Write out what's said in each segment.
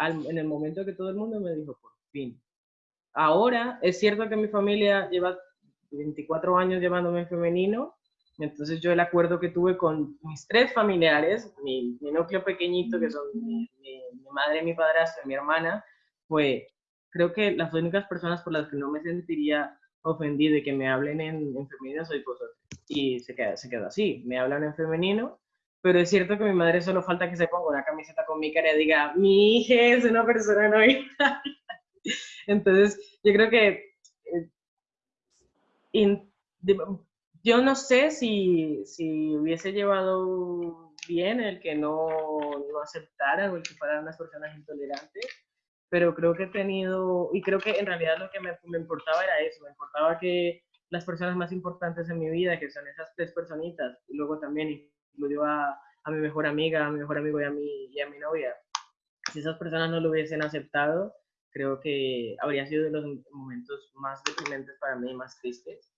en el momento que todo el mundo me dijo, por fin. Ahora, es cierto que mi familia lleva 24 años llevándome en femenino, entonces yo el acuerdo que tuve con mis tres familiares, mi, núcleo pequeñito, que son mi, madre, mi padrastro y mi hermana, fue, creo que las únicas personas por las que no me sentiría ofendido y que me hablen en, en femenino soy vosotros. Y se queda, se queda así, me hablan en femenino pero es cierto que mi madre solo falta que se ponga una camiseta con mi cara y diga, mi hija es una persona no Entonces, yo creo que eh, yo no sé si, si, hubiese llevado bien el que no, no aceptaran o el que fueran unas personas intolerantes, pero creo que he tenido, y creo que en realidad lo que me, me importaba era eso, me importaba que las personas más importantes en mi vida, que son esas tres personitas, y luego también incluyó a, a mi mejor amiga, a mi mejor amigo y a mi, y a mi novia. Si esas personas no lo hubiesen aceptado, creo que habría sido de los momentos más deprimentes para mí, más tristes.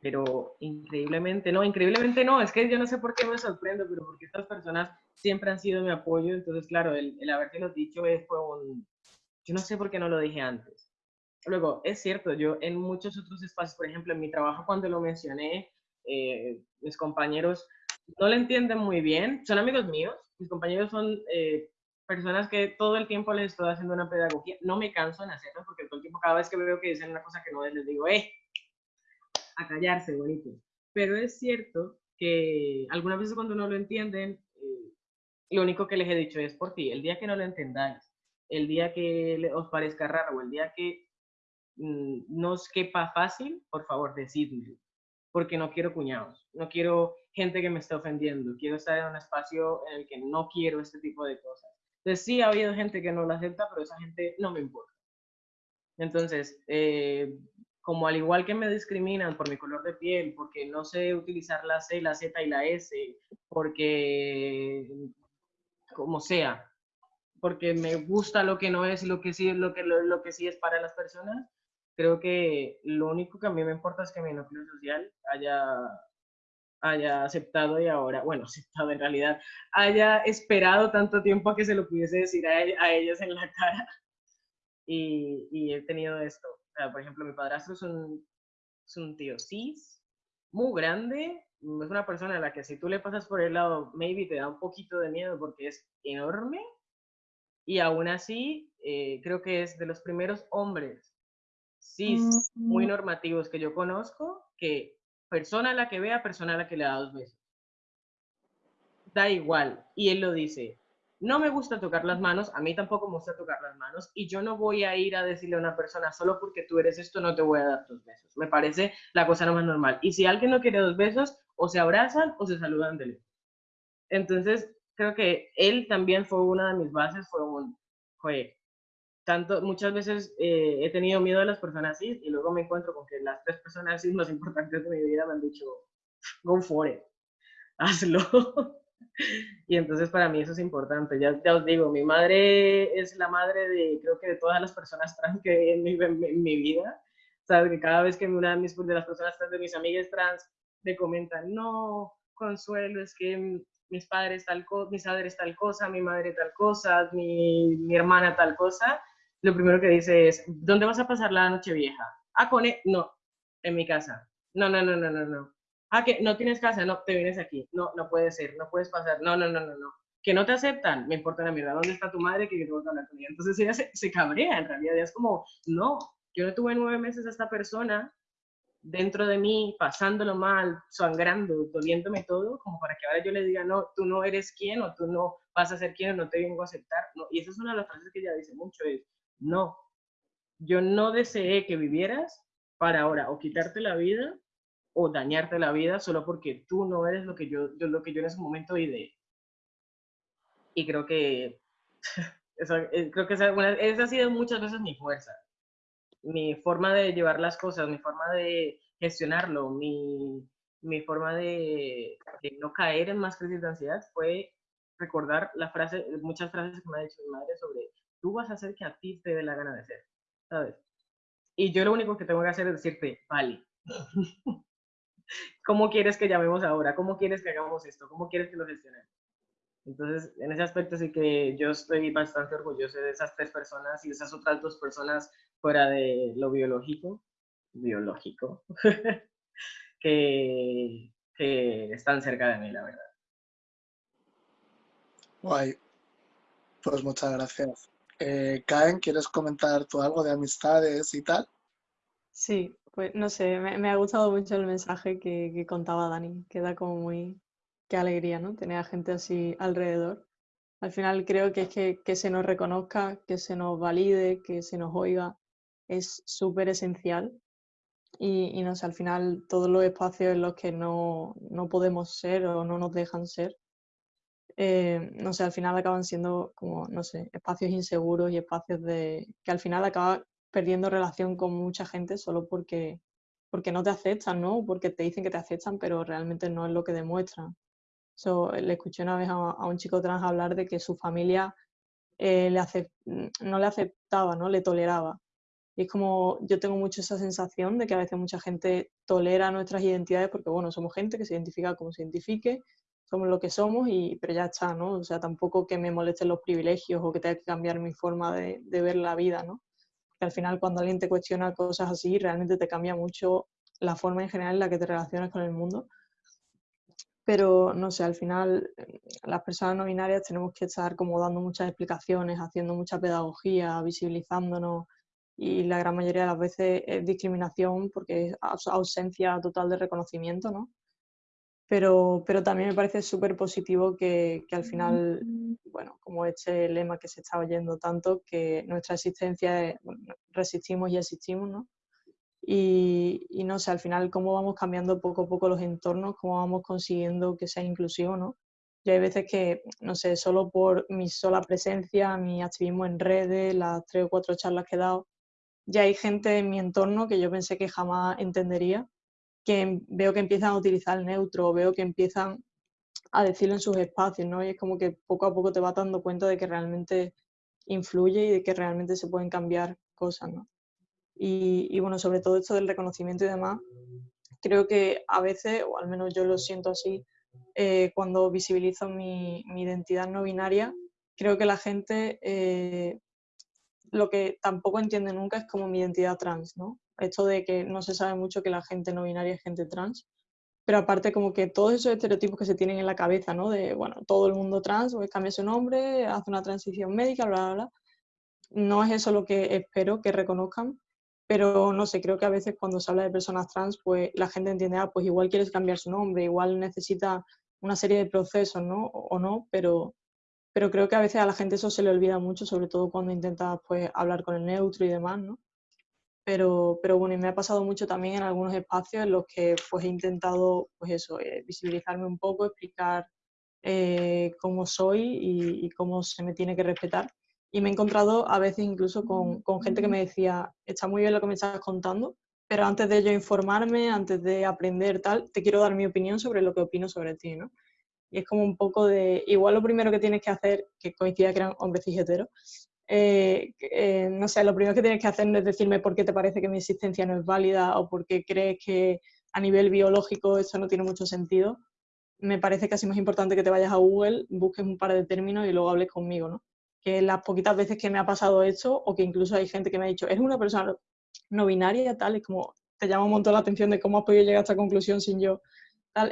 Pero increíblemente, no, increíblemente no, es que yo no sé por qué me sorprendo, pero porque estas personas siempre han sido mi apoyo, entonces claro, el, el haberte dicho es, fue un, yo no sé por qué no lo dije antes. Luego, es cierto, yo en muchos otros espacios, por ejemplo, en mi trabajo cuando lo mencioné, eh, mis compañeros no lo entienden muy bien. Son amigos míos, mis compañeros son eh, personas que todo el tiempo les estoy haciendo una pedagogía. No me canso en hacerlo porque todo el tiempo, cada vez que veo que dicen una cosa que no es, les digo, ¡eh! A callarse, bonito. Pero es cierto que algunas veces cuando no lo entienden, eh, lo único que les he dicho es por ti. El día que no lo entendáis, el día que os parezca raro, el día que mm, no os quepa fácil, por favor, decidme porque no quiero cuñados, no quiero gente que me esté ofendiendo, quiero estar en un espacio en el que no quiero este tipo de cosas. Entonces sí ha habido gente que no lo acepta, pero esa gente no me importa. Entonces, eh, como al igual que me discriminan por mi color de piel, porque no sé utilizar la C, la Z y la S, porque como sea, porque me gusta lo que no es y lo que sí, lo que, lo que sí es para las personas, creo que lo único que a mí me importa es que mi núcleo social haya, haya aceptado y ahora, bueno, aceptado en realidad, haya esperado tanto tiempo a que se lo pudiese decir a, a ellas en la cara. Y, y, he tenido esto. por ejemplo, mi padrastro es un, es un tío cis, muy grande, es una persona a la que si tú le pasas por el lado, maybe te da un poquito de miedo porque es enorme. Y aún así, eh, creo que es de los primeros hombres sí, muy normativos que yo conozco, que persona a la que vea, persona a la que le da dos besos. Da igual. Y él lo dice, no me gusta tocar las manos, a mí tampoco me gusta tocar las manos, y yo no voy a ir a decirle a una persona, solo porque tú eres esto, no te voy a dar dos besos. Me parece la cosa no más normal. Y si alguien no quiere dos besos, o se abrazan o se saludan de lejos. Entonces, creo que él también fue una de mis bases, fue un, joder, tanto, muchas veces eh, he tenido miedo de las personas cis y luego me encuentro con que las tres personas cis más importantes de mi vida me han dicho, go for it, hazlo. y entonces para mí eso es importante. Ya, ya os digo, mi madre es la madre de, creo que de todas las personas trans que en mi, en, mi vida. Sabes que cada vez que una de las personas trans, de mis amigas trans, me comentan, no, Consuelo, es que mis padres tal cosa, mis padres tal cosa, mi madre tal cosa, mi, mi hermana tal cosa, lo primero que dice es, ¿dónde vas a pasar la noche vieja? Ah, con él, no, en mi casa. No, no, no, no, no, no. Ah, que no tienes casa, no, te vienes aquí. No, no puede ser, no puedes pasar. No, no, no, no, no. Que no te aceptan, me importa la mierda. ¿Dónde está tu madre que yo que hablar con ella? Entonces ella se, se cabrea, en realidad. es como, no, yo no tuve nueve meses a esta persona dentro de mí, pasándolo mal, sangrando, doliéndome todo, como para que ahora yo le diga, no, tú no eres quien, o tú no vas a ser quien, o no te vengo a aceptar. No. Y esa es una de las frases que ella dice mucho, es, no, yo no deseé que vivieras para ahora o quitarte la vida o dañarte la vida solo porque tú no eres lo que yo, lo que yo en ese momento ideé. Y creo que, eh, creo que esa, ha sido muchas veces mi fuerza, mi forma de llevar las cosas, mi forma de gestionarlo, mi, mi forma de, de, no caer en más crisis de ansiedad fue recordar la frase, muchas frases que me ha dicho mi madre sobre tú vas a hacer que a ti te dé la gana de ser, ¿sabes? Y yo lo único que tengo que hacer es decirte, vale, ¿cómo quieres que llamemos ahora? ¿Cómo quieres que hagamos esto? ¿Cómo quieres que lo gestionemos? Entonces, en ese aspecto sí que yo estoy bastante orgulloso de esas tres personas y esas otras dos personas fuera de lo biológico, biológico, que, que están cerca de mí, la verdad. Guay. Pues muchas gracias. Eh, Caen, ¿quieres comentar tú algo de amistades y tal? Sí, pues no sé, me, ha gustado mucho el mensaje que, contaba Dani, que da como muy, qué alegría, ¿no? Tener a gente así alrededor. Al final creo que es que, se nos reconozca, que se nos valide, que se nos oiga, es súper esencial. Y, no sé, al final todos los espacios en los que no, no podemos ser o no nos dejan ser, eh, no sé, al final acaban siendo como, no sé, espacios inseguros y espacios de que al final acaba perdiendo relación con mucha gente solo porque, porque no te aceptan, ¿no? Porque te dicen que te aceptan, pero realmente no es lo que demuestran. le escuché una vez a, un chico trans hablar de que su familia eh, le no le aceptaba, ¿no? Le toleraba. Y es como, yo tengo mucho esa sensación de que a veces mucha gente tolera nuestras identidades porque, bueno, somos gente que se identifica como se identifique, somos lo que somos, y, pero ya está, ¿no? O sea, tampoco que me molesten los privilegios o que tenga que cambiar mi forma de, de ver la vida, ¿no? Que al final cuando alguien te cuestiona cosas así, realmente te cambia mucho la forma en general en la que te relacionas con el mundo. Pero, no sé, al final las personas no binarias tenemos que estar como dando muchas explicaciones, haciendo mucha pedagogía, visibilizándonos y la gran mayoría de las veces es discriminación porque es ausencia total de reconocimiento, ¿no? Pero, pero también me parece súper positivo que, que, al final, bueno, como este lema que se está oyendo tanto, que nuestra existencia es, resistimos y existimos, ¿no? Y, y, no sé, al final cómo vamos cambiando poco a poco los entornos, cómo vamos consiguiendo que sea inclusivo, ¿no? Y hay veces que, no sé, solo por mi sola presencia, mi activismo en redes, las tres o cuatro charlas que he dado, ya hay gente en mi entorno que yo pensé que jamás entendería que veo que empiezan a utilizar el neutro, veo que empiezan a decirlo en sus espacios, ¿no? Y es como que poco a poco te vas dando cuenta de que realmente influye y de que realmente se pueden cambiar cosas, ¿no? Y, bueno, sobre todo esto del reconocimiento y demás, creo que a veces, o al menos yo lo siento así, eh, cuando visibilizo mi, identidad no binaria, creo que la gente eh, lo que tampoco entiende nunca es como mi identidad trans, ¿no? Esto de que no se sabe mucho que la gente no binaria es gente trans, pero aparte como que todos esos estereotipos que se tienen en la cabeza, ¿no? De, bueno, todo el mundo trans, pues cambia su nombre, hace una transición médica, bla, bla, bla. No es eso lo que espero que reconozcan, pero no sé, creo que a veces cuando se habla de personas trans, pues la gente entiende, ah, pues igual quieres cambiar su nombre, igual necesita una serie de procesos, ¿no? O no, pero pero creo que a veces a la gente eso se le olvida mucho, sobre todo cuando intentas pues, hablar con el neutro y demás, ¿no? Pero, pero bueno, y me ha pasado mucho también en algunos espacios en los que pues, he intentado pues eso, eh, visibilizarme un poco, explicar eh, cómo soy y, cómo se me tiene que respetar. Y me he encontrado a veces incluso con, con gente que me decía, está muy bien lo que me estás contando, pero antes de yo informarme, antes de aprender tal, te quiero dar mi opinión sobre lo que opino sobre ti, ¿no? Y es como un poco de, igual lo primero que tienes que hacer, que coincida que eran hombres cijeteros, eh, eh, no sé, lo primero que tienes que hacer es decirme por qué te parece que mi existencia no es válida o por qué crees que a nivel biológico eso no tiene mucho sentido. Me parece casi más importante que te vayas a Google, busques un par de términos y luego hables conmigo, ¿no? Que las poquitas veces que me ha pasado esto, o que incluso hay gente que me ha dicho, eres una persona no binaria, tal, es como, te llama un montón la atención de cómo has podido llegar a esta conclusión sin yo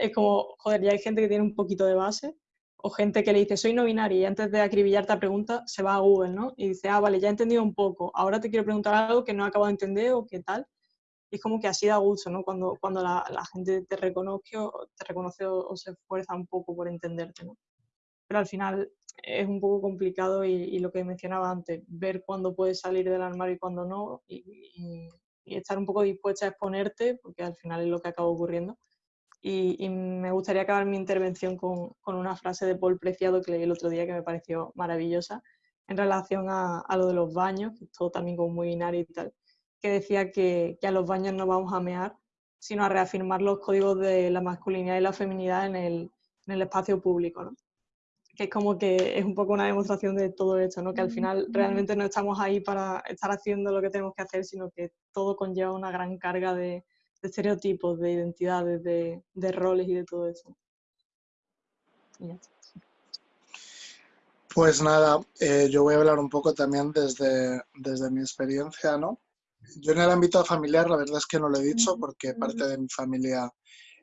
es como, joder, ya hay gente que tiene un poquito de base, o gente que le dice, soy no binaria, y antes de acribillarte la pregunta, se va a Google, ¿no? Y dice, ah, vale, ya he entendido un poco, ahora te quiero preguntar algo que no acabo de entender o qué tal. Y es como que así da gusto, ¿no? Cuando, cuando la, gente te reconoce, o, te reconoce o, se esfuerza un poco por entenderte, ¿no? Pero al final es un poco complicado y, y, lo que mencionaba antes, ver cuándo puedes salir del armario y cuándo no, y, y, y estar un poco dispuesta a exponerte, porque al final es lo que acaba ocurriendo y, me gustaría acabar mi intervención con, con, una frase de Paul Preciado que leí el otro día que me pareció maravillosa en relación a, a lo de los baños, que es todo también como muy binario y tal, que decía que, que, a los baños no vamos a mear, sino a reafirmar los códigos de la masculinidad y la feminidad en el, en el espacio público, ¿no? que es como que es un poco una demostración de todo esto, ¿no? que al final realmente no estamos ahí para estar haciendo lo que tenemos que hacer, sino que todo conlleva una gran carga de, de estereotipos, de identidades, de, roles y de todo eso. Pues nada, eh, yo voy a hablar un poco también desde, desde mi experiencia, ¿no? Yo en el ámbito familiar, la verdad es que no lo he dicho porque parte de mi familia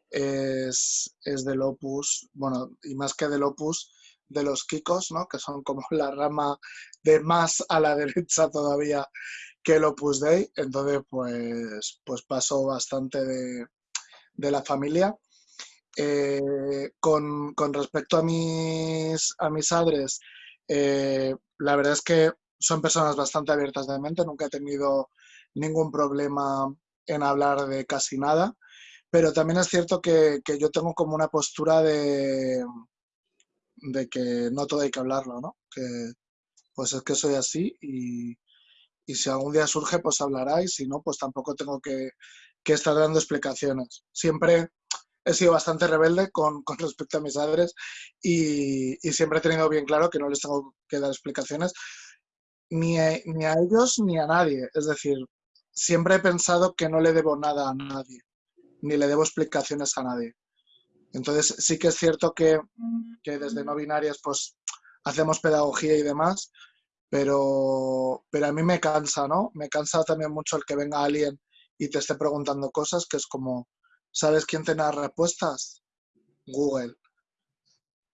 es, es del Opus, bueno, y más que del Opus, de los Kikos, ¿no? Que son como la rama de más a la derecha todavía que el Opus Dei. Entonces, pues, pues pasó bastante de, de la familia. Eh, con, con, respecto a mis, a mis padres, eh, la verdad es que son personas bastante abiertas de mente, nunca he tenido ningún problema en hablar de casi nada, pero también es cierto que, que yo tengo como una postura de, de que no todo hay que hablarlo, ¿no? Que pues es que soy así y, y si algún día surge, pues hablará y si no, pues tampoco tengo que, que estar dando explicaciones. Siempre he sido bastante rebelde con, con respecto a mis padres y, y, siempre he tenido bien claro que no les tengo que dar explicaciones ni a, ni a ellos ni a nadie. Es decir, siempre he pensado que no le debo nada a nadie, ni le debo explicaciones a nadie. Entonces sí que es cierto que, que desde no binarias pues hacemos pedagogía y demás, pero, pero a mí me cansa, ¿no? Me cansa también mucho el que venga alguien y te esté preguntando cosas que es como, ¿Sabes quién tiene las respuestas? Google.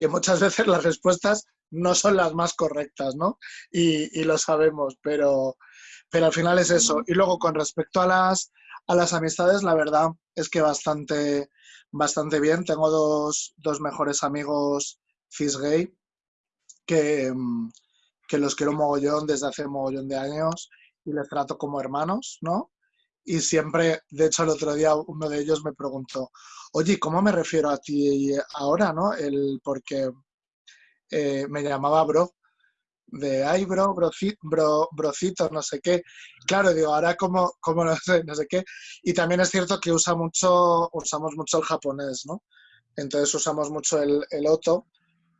Y muchas veces las respuestas no son las más correctas, ¿no? Y, y lo sabemos, pero, pero al final es eso. Y luego con respecto a las, a las amistades, la verdad es que bastante, bastante bien. Tengo dos, dos mejores amigos cis gay que, que los quiero mogollón desde hace mogollón de años y les trato como hermanos, ¿no? y siempre, de hecho el otro día uno de ellos me preguntó, oye, ¿cómo me refiero a ti ahora, no? El, porque eh, me llamaba bro, de ay bro, bro, brocito, no sé qué. Claro, digo, ahora como, como no sé, no sé qué. Y también es cierto que usa mucho, usamos mucho el japonés, ¿no? Entonces usamos mucho el, el oto,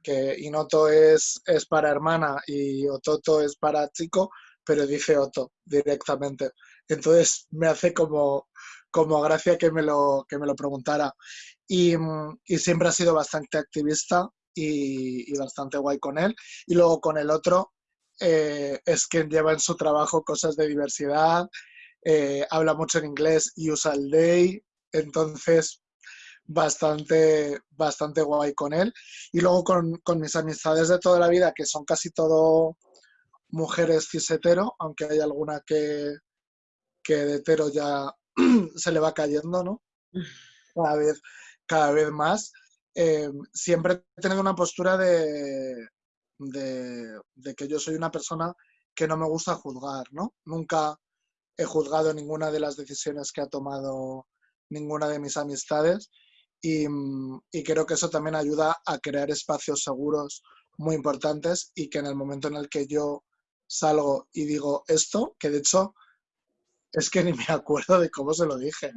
que Inoto es, es para hermana y Ototo es para chico, pero dice Oto directamente. Entonces me hace como, como gracia que me lo, que me lo preguntara. Y, y siempre ha sido bastante activista y, y, bastante guay con él. Y luego con el otro eh, es quien lleva en su trabajo cosas de diversidad, eh, habla mucho en inglés y usa el day, entonces bastante, bastante guay con él. Y luego con, mis amistades de toda la vida, que son casi todo mujeres cis hetero, aunque hay alguna que, que de hetero ya se le va cayendo, ¿no? Cada vez, cada vez más. Eh, siempre he tenido una postura de, de, de, que yo soy una persona que no me gusta juzgar, ¿no? Nunca he juzgado ninguna de las decisiones que ha tomado ninguna de mis amistades y, y creo que eso también ayuda a crear espacios seguros muy importantes y que en el momento en el que yo salgo y digo esto, que de hecho es que ni me acuerdo de cómo se lo dije.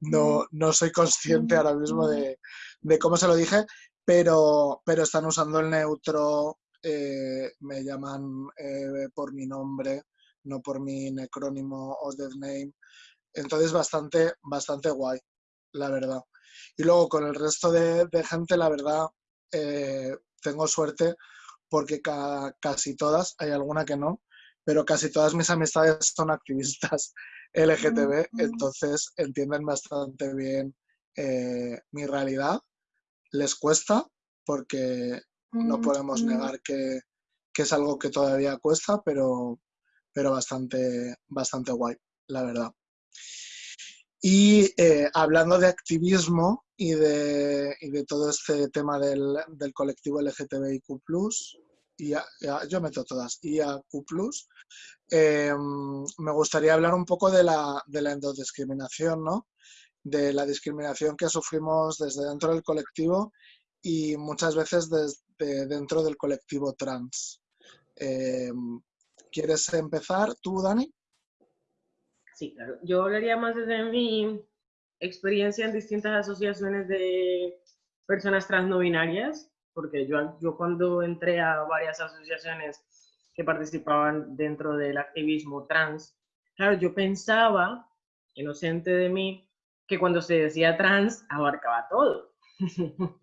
No, no soy consciente ahora mismo de, de cómo se lo dije, pero, pero están usando el neutro, eh, me llaman eh, por mi nombre, no por mi necrónimo o death name. Entonces bastante, bastante guay, la verdad. Y luego con el resto de, de gente, la verdad, eh, tengo suerte porque ca casi todas, hay alguna que no, pero casi todas mis amistades son activistas LGTB, entonces entienden bastante bien eh, mi realidad. Les cuesta porque no podemos negar que, que, es algo que todavía cuesta, pero, pero bastante, bastante guay, la verdad. Y eh, hablando de activismo y de, todo este tema del, colectivo LGTBIQ, y yo meto todas, IAQ+, eh, me gustaría hablar un poco de la, de la endodiscriminación, ¿no? De la discriminación que sufrimos desde dentro del colectivo y muchas veces desde dentro del colectivo trans. Eh, ¿Quieres empezar tú, Dani? Sí, claro. Yo hablaría más desde mi experiencia en distintas asociaciones de personas trans no binarias, porque yo, cuando entré a varias asociaciones que participaban dentro del activismo trans, claro, yo pensaba, inocente de mí, que cuando se decía trans abarcaba todo.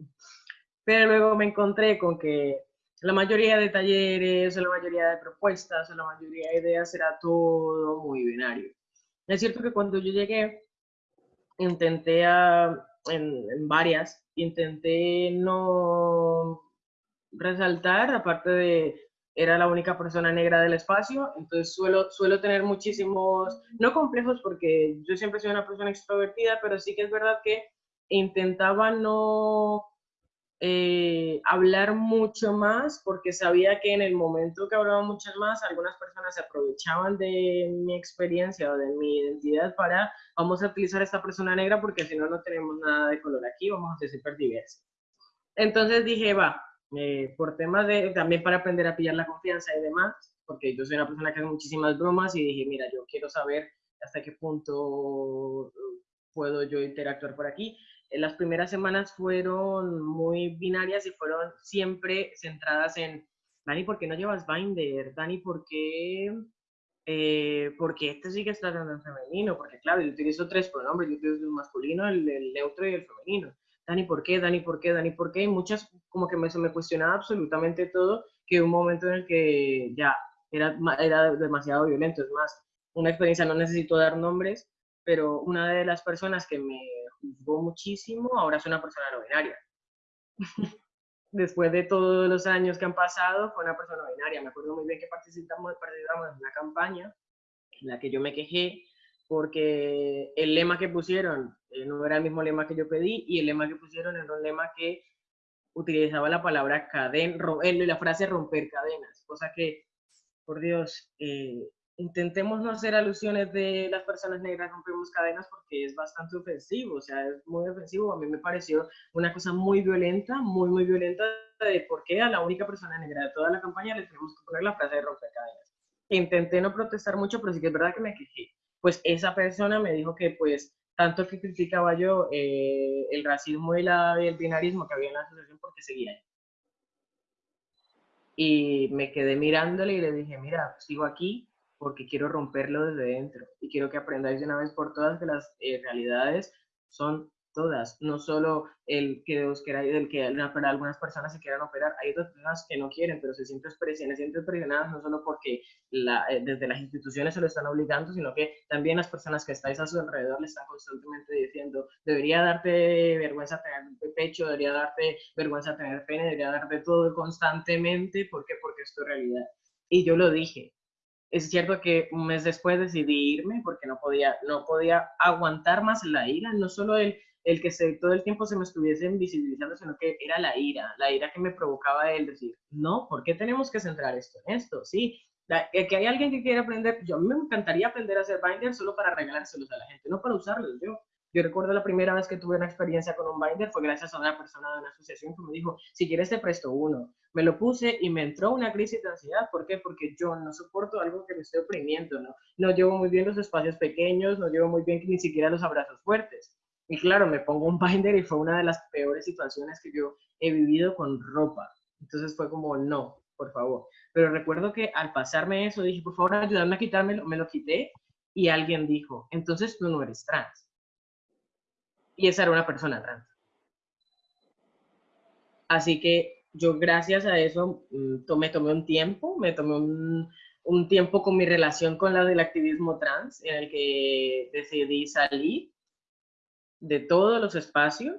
Pero luego me encontré con que la mayoría de talleres, la mayoría de propuestas, la mayoría de ideas era todo muy binario. Es cierto que cuando yo llegué, intenté a, en, varias, intenté no resaltar, aparte de era la única persona negra del espacio, entonces suelo, suelo tener muchísimos, no complejos porque yo siempre soy una persona extrovertida, pero sí que es verdad que intentaba no eh, hablar mucho más porque sabía que en el momento que hablaba mucho más, algunas personas se aprovechaban de mi experiencia o de mi identidad para, vamos a utilizar a esta persona negra porque si no, no tenemos nada de color aquí, vamos a ser súper diversos. Entonces dije, va, eh, por temas de, también para aprender a pillar la confianza y demás, porque yo soy una persona que hace muchísimas bromas y dije, mira, yo quiero saber hasta qué punto puedo yo interactuar por aquí las primeras semanas fueron muy binarias y fueron siempre centradas en, Dani, ¿por qué no llevas binder? Dani, ¿por qué, eh, ¿por qué este sigue tratando en femenino? Porque claro, yo utilizo tres pronombres, yo utilizo el masculino, el, neutro y el femenino. Dani, ¿por qué? Dani, ¿por qué? Dani, ¿por qué? Y muchas, como que me, se me cuestionaba absolutamente todo, que un momento en el que ya era, era demasiado violento. Es más, una experiencia, no necesito dar nombres, pero una de las personas que me juzgó muchísimo, ahora es una persona no binaria. Después de todos los años que han pasado, fue una persona no binaria. Me acuerdo muy bien que participamos, participamos en una campaña en la que yo me quejé porque el lema que pusieron eh, no era el mismo lema que yo pedí y el lema que pusieron era un lema que utilizaba la palabra cadena, la frase romper cadenas, cosa que, por Dios, eh, intentemos no hacer alusiones de las personas negras rompemos cadenas porque es bastante ofensivo, o sea, es muy ofensivo. A mí me pareció una cosa muy violenta, muy, muy violenta de por qué a la única persona negra de toda la campaña le tenemos que poner la frase de romper cadenas. Intenté no protestar mucho, pero sí que es verdad que me quejé. Pues esa persona me dijo que pues tanto que criticaba yo eh, el racismo y, el binarismo que había en la asociación porque seguía ahí. Y me quedé mirándole y le dije, mira, sigo aquí, porque quiero romperlo desde dentro y quiero que aprendáis de una vez por todas que las eh, realidades son todas, no solo el que os queráis, el que algunas personas se quieran operar, hay otras personas que no quieren, pero se sienten presionadas, se sienten presionadas no solo porque la, eh, desde las instituciones se lo están obligando, sino que también las personas que estáis a su alrededor le están constantemente diciendo, debería darte vergüenza tener pecho, debería darte vergüenza tener pene, debería darte todo constantemente, ¿por qué? Porque es tu realidad. Y yo lo dije, es cierto que un mes después decidí irme porque no podía, no podía aguantar más la ira, no solo el, el que se, todo el tiempo se me estuviese invisibilizando, sino que era la ira, la ira que me provocaba él decir, no, ¿por qué tenemos que centrar esto en esto? Sí, que hay alguien que quiere aprender, yo a mí me encantaría aprender a hacer binder solo para regalárselos a la gente, no para usarlos yo. Yo recuerdo la primera vez que tuve una experiencia con un binder fue gracias a una persona de una asociación que me dijo, si quieres te presto uno. Me lo puse y me entró una crisis de ansiedad. ¿Por qué? Porque yo no soporto algo que me esté oprimiendo, ¿no? No llevo muy bien los espacios pequeños, no llevo muy bien ni siquiera los abrazos fuertes. Y claro, me pongo un binder y fue una de las peores situaciones que yo he vivido con ropa. Entonces fue como, no, por favor. Pero recuerdo que al pasarme eso dije, por favor, ayúdame a quitármelo, me lo quité y alguien dijo, entonces tú no eres trans y esa era una persona trans. Así que yo gracias a eso mm, me tomé un tiempo, me tomé un, un tiempo con mi relación con la del activismo trans, en el que decidí salir de todos los espacios,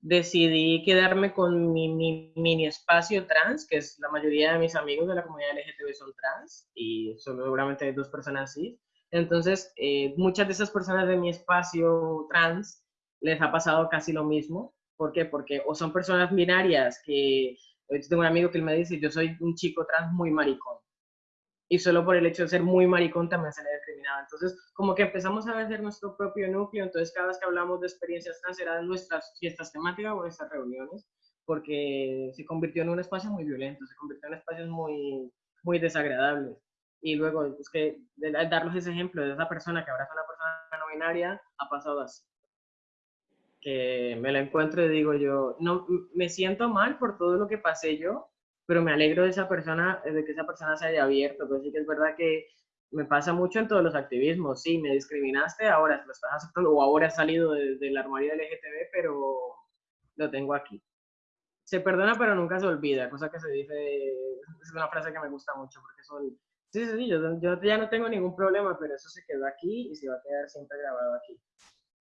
decidí quedarme con mi, mini espacio trans, que es la mayoría de mis amigos de la comunidad LGTB son trans, y solo seguramente hay dos personas así. Entonces, eh, muchas de esas personas de mi espacio trans les ha pasado casi lo mismo. ¿Por qué? Porque o son personas binarias que, yo tengo un amigo que me dice, yo soy un chico trans muy maricón. Y solo por el hecho de ser muy maricón también se le discriminado. Entonces, como que empezamos a ver nuestro propio núcleo. Entonces, cada vez que hablamos de experiencias trans eran nuestras fiestas temáticas o nuestras reuniones, porque se convirtió en un espacio muy violento, se convirtió en espacios muy, muy desagradables. Y luego, es que darles ese ejemplo de esa persona que ahora es una persona no binaria, ha pasado así que me la encuentro y digo yo, no, me siento mal por todo lo que pasé yo, pero me alegro de esa persona, de que esa persona se haya abierto, pero sí que es verdad que me pasa mucho en todos los activismos, sí, me discriminaste, ahora lo estás aceptando, o ahora has salido del armario del LGTB, pero lo tengo aquí. se perdona pero nunca se olvida, cosa que se dice, es una frase que me gusta mucho porque son, sí, sí, sí, yo, yo ya no tengo ningún problema, pero eso se quedó aquí y se va a quedar siempre grabado aquí.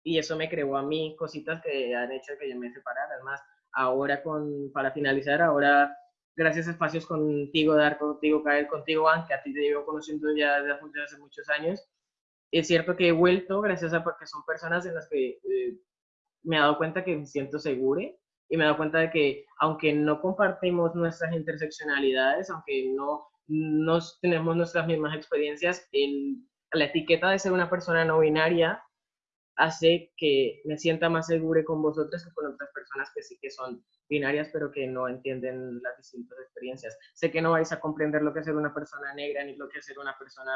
Y eso me creó a mí cositas que han hecho que yo me separara. Además, ahora con, para finalizar, ahora gracias a espacios contigo, Dar, contigo, Caer, contigo, Anne, que a ti te llevo conociendo ya desde hace muchos años, es cierto que he vuelto gracias a porque son personas en las que eh, me he dado cuenta que me siento segura y me he dado cuenta de que aunque no compartimos nuestras interseccionalidades, aunque no, no tenemos nuestras mismas experiencias, el, la etiqueta de ser una persona no binaria hace que me sienta más segura con vosotros que con otras personas que sí que son binarias, pero que no entienden las distintas experiencias. Sé que no vais a comprender lo que es ser una persona negra ni lo que es ser una persona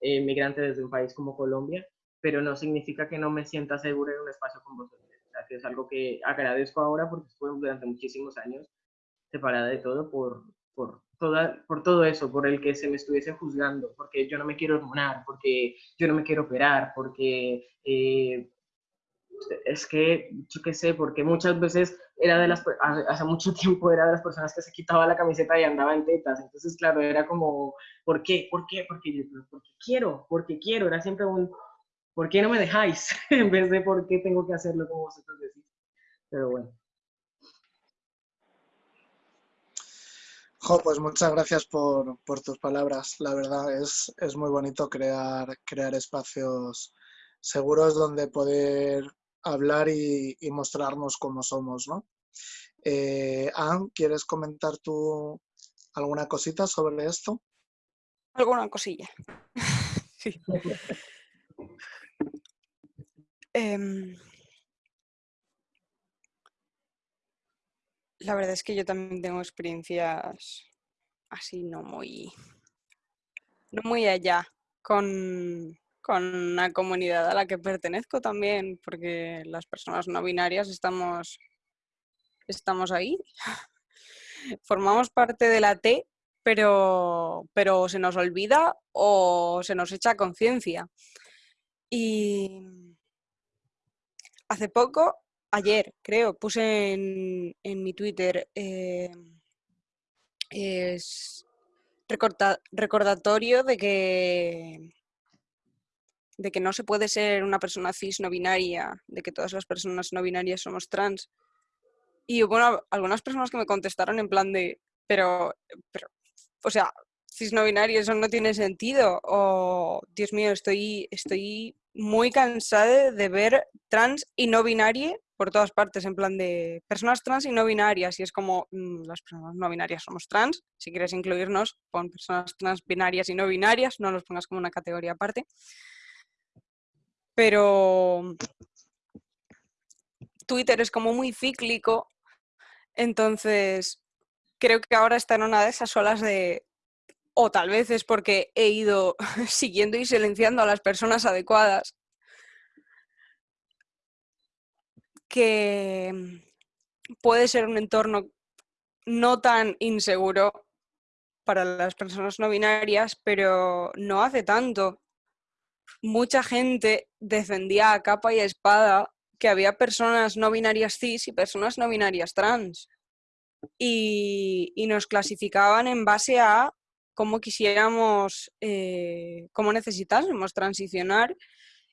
eh, migrante desde un país como Colombia, pero no significa que no me sienta segura en un espacio con vosotros que es algo que agradezco ahora porque estuve durante muchísimos años separada de todo por, por, toda, por todo eso, por el que se me estuviese juzgando, porque yo no me quiero hormonar, porque yo no me quiero operar, porque eh, es que, yo qué sé, porque muchas veces era de las, hace mucho tiempo era de las personas que se quitaba la camiseta y andaba en tetas, entonces claro, era como, ¿por qué? ¿Por qué? Porque yo, porque quiero, porque quiero, era siempre un, ¿por qué no me dejáis? en vez de por qué tengo que hacerlo como vosotros decís. Pero bueno. Jo, pues muchas gracias por, tus palabras. La verdad es, es muy bonito crear, crear espacios seguros donde poder hablar y, mostrarnos cómo somos, ¿no? Eh, Anne, ¿quieres comentar tú alguna cosita sobre esto? Alguna cosilla. sí. Em, la verdad es que yo también tengo experiencias así no muy, no muy allá con, con la comunidad a la que pertenezco también, porque las personas no binarias estamos, estamos ahí. Formamos parte de la T, pero, pero se nos olvida o se nos echa conciencia. Y hace poco, ayer creo, puse en, mi Twitter eh, es recordatorio de que de que no se puede ser una persona cis no binaria, de que todas las personas no binarias somos trans. Y bueno, algunas personas que me contestaron en plan de, pero, pero o sea, cis no binario, eso no tiene sentido. O, Dios mío, estoy, estoy muy cansada de ver trans y no binaria por todas partes, en plan de personas trans y no binarias. Y es como, mm, las personas no binarias somos trans. Si quieres incluirnos, pon personas trans binarias y no binarias, no los pongas como una categoría aparte. Pero Twitter es como muy cíclico, entonces creo que ahora está en una de esas olas de o tal vez es porque he ido siguiendo y silenciando a las personas adecuadas, que puede ser un entorno no tan inseguro para las personas no binarias, pero no hace tanto. Mucha gente defendía a capa y espada que había personas no binarias cis y personas no binarias trans. Y, y nos clasificaban en base a cómo quisiéramos, eh, cómo necesitásemos transicionar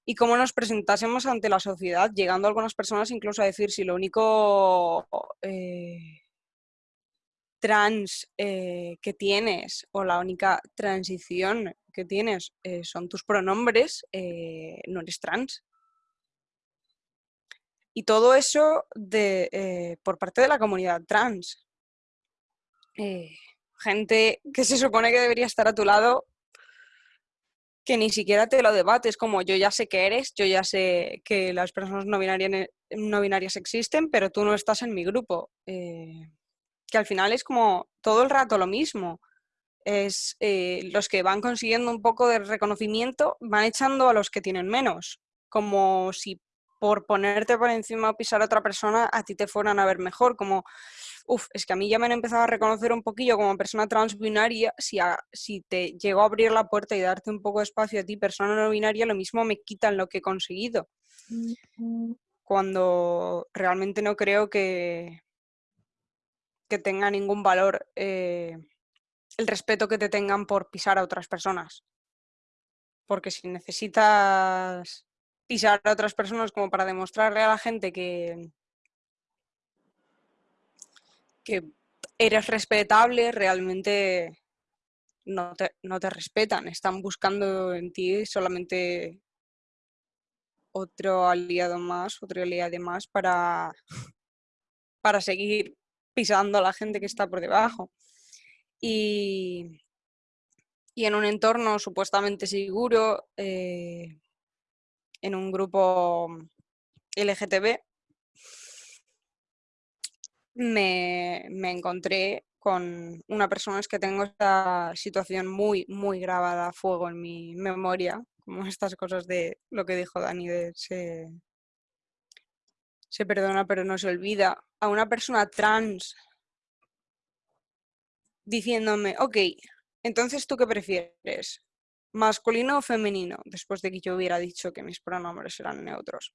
y cómo nos presentásemos ante la sociedad, llegando algunas personas incluso a decir si lo único eh, trans eh, que tienes o la única transición que tienes son tus pronombres, no eres trans. Y todo eso de, por parte de la comunidad trans gente que se supone que debería estar a tu lado, que ni siquiera te lo debates, como yo ya sé que eres, yo ya sé que las personas no binarias, no binarias existen, pero tú no estás en mi grupo. Eh, que al final es como todo el rato lo mismo. Es eh, los que van consiguiendo un poco de reconocimiento van echando a los que tienen menos, como si por ponerte por encima o pisar a otra persona a ti te fueran a ver mejor, como Uf, es que a mí ya me han empezado a reconocer un poquillo como persona transbinaria, si, si te llego a abrir la puerta y darte un poco de espacio a ti, persona no binaria, lo mismo me quitan lo que he conseguido. Cuando realmente no creo que, que tenga ningún valor eh, el respeto que te tengan por pisar a otras personas. Porque si necesitas pisar a otras personas como para demostrarle a la gente que, que eres respetable, realmente no te, no te respetan. Están buscando en ti solamente otro aliado más, otro aliado más para, para seguir pisando a la gente que está por debajo. Y, y en un entorno supuestamente seguro, eh, en un grupo LGTB, me, me, encontré con una persona, es que tengo esta situación muy, muy grabada a fuego en mi memoria, como estas cosas de lo que dijo Dani, de se, se perdona pero no se olvida, a una persona trans diciéndome, ok, entonces tú qué prefieres, masculino o femenino, después de que yo hubiera dicho que mis pronombres eran neutros.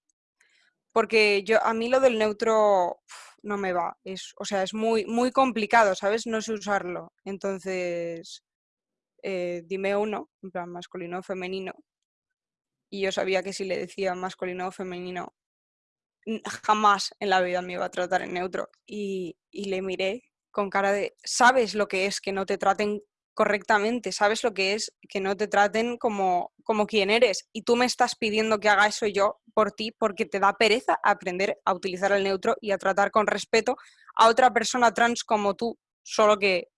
Porque yo, a mí lo del neutro no me va, es, o sea, es muy, muy complicado, ¿sabes? No sé usarlo. Entonces, eh, dime uno, en plan masculino o femenino. Y yo sabía que si le decía masculino o femenino, jamás en la vida me iba a tratar en neutro. Y, y le miré con cara de, sabes lo que es que no te traten correctamente, sabes lo que es que no te traten como, como quien eres y tú me estás pidiendo que haga eso yo por ti porque te da pereza aprender a utilizar el neutro y a tratar con respeto a otra persona trans como tú, solo que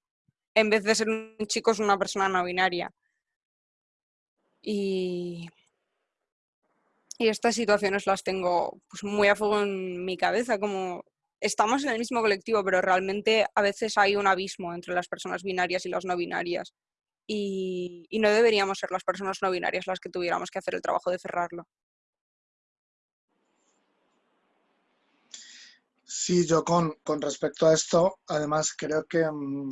en vez de ser un chico es una persona no binaria. Y, y estas situaciones las tengo pues, muy a fuego en mi cabeza, como estamos en el mismo colectivo, pero realmente a veces hay un abismo entre las personas binarias y las no binarias. Y, no deberíamos ser las personas no binarias las que tuviéramos que hacer el trabajo de cerrarlo. Sí, yo con, respecto a esto, además creo que, mm,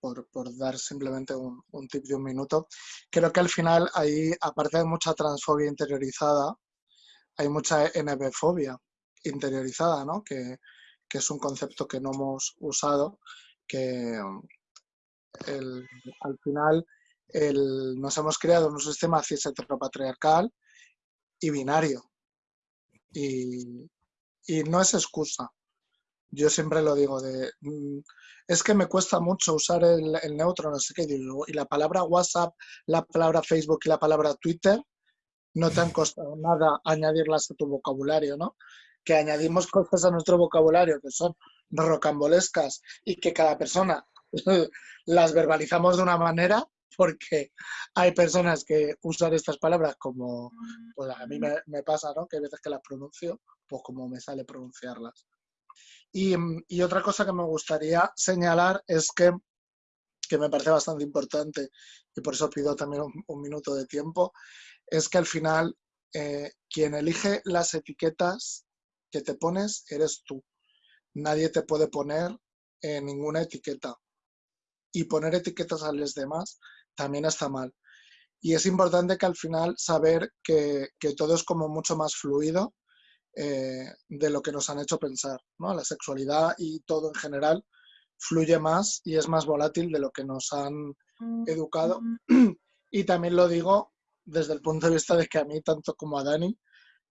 por, dar simplemente un, tip de un minuto, creo que al final hay, aparte de mucha transfobia interiorizada, hay mucha NB-fobia interiorizada, ¿no? Que, que es un concepto que no hemos usado, que al final nos hemos creado un sistema cis heteropatriarcal y binario. Y, no es excusa. Yo siempre lo digo de, mm, es que me cuesta mucho usar el, neutro, no sé qué, digo, y la palabra WhatsApp, la palabra Facebook y la palabra Twitter no te han costado nada añadirlas a tu vocabulario, ¿no? Que añadimos cosas a nuestro vocabulario que son rocambolescas y que cada persona las verbalizamos de una manera porque hay personas que usan estas palabras como, pues a mí me, pasa, ¿no? Que hay veces que las pronuncio, pues como me sale pronunciarlas. Y, otra cosa que me gustaría señalar es que, que me parece bastante importante, y por eso pido también un, minuto de tiempo, es que al final eh, quien elige las etiquetas que te pones eres tú. Nadie te puede poner en ninguna etiqueta. Y poner etiquetas a los demás también está mal. Y es importante que al final saber que, todo es como mucho más fluido eh, de lo que nos han hecho pensar. ¿no? La sexualidad y todo en general fluye más y es más volátil de lo que nos han educado. Y también lo digo desde el punto de vista de que a mí, tanto como a Dani,